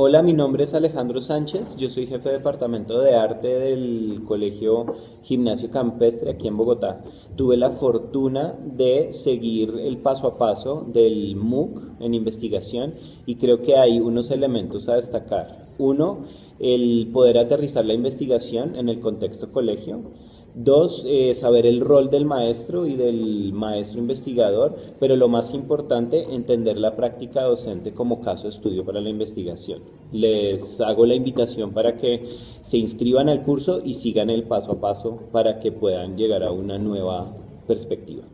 Hola, mi nombre es Alejandro Sánchez, yo soy jefe de departamento de arte del Colegio Gimnasio Campestre aquí en Bogotá. Tuve la fortuna de seguir el paso a paso del MOOC en investigación y creo que hay unos elementos a destacar. Uno, el poder aterrizar la investigación en el contexto colegio. Dos, eh, saber el rol del maestro y del maestro investigador, pero lo más importante, entender la práctica docente como caso de estudio para la investigación. Les hago la invitación para que se inscriban al curso y sigan el paso a paso para que puedan llegar a una nueva perspectiva.